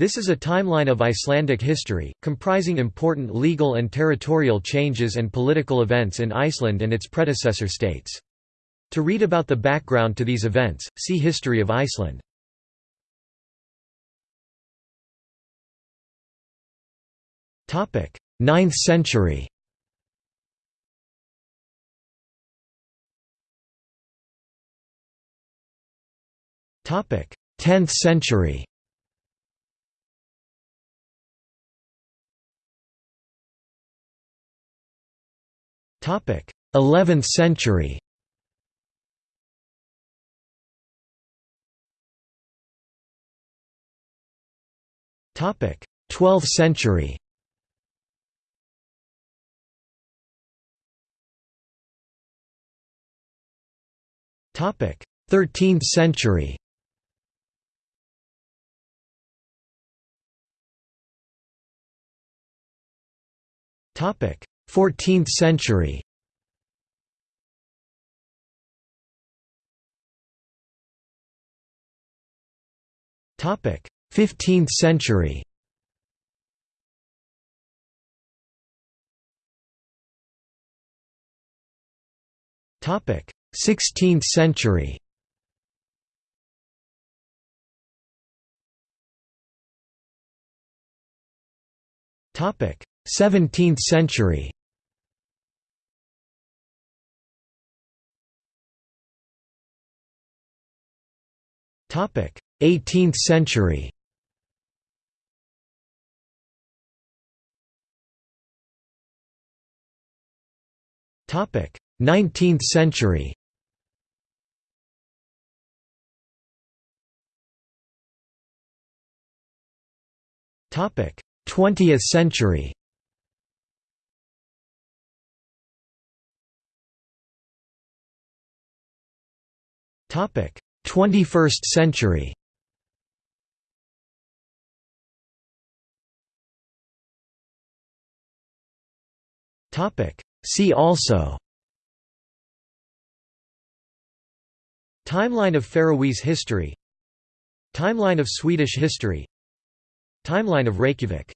This is a timeline of Icelandic history, comprising important legal and territorial changes and political events in Iceland and its predecessor states. To read about the background to these events, see History of Iceland. Topic: 9th century. Topic: 10th century. 11th century. Topic: 12th century. Topic: 13th century. Topic: 14th century. Topic: 15th century. Topic: 16th century Topic 17th century 18th century. Topic. 19th century. Topic: 20th century. Topic: 21st century. See also. Timeline of Faroese history Timeline of Swedish history Timeline of Reykjavik